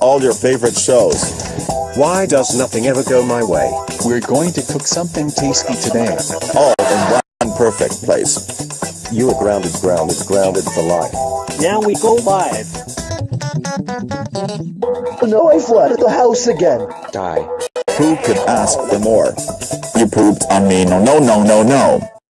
all your favorite shows. Why does nothing ever go my way? We're going to cook something tasty today. All in one perfect place. You are grounded, grounded, grounded for life. Now we go live. No, I flooded the house again. Die. Who could ask for more? You pooped on me. No, no, no, no, no.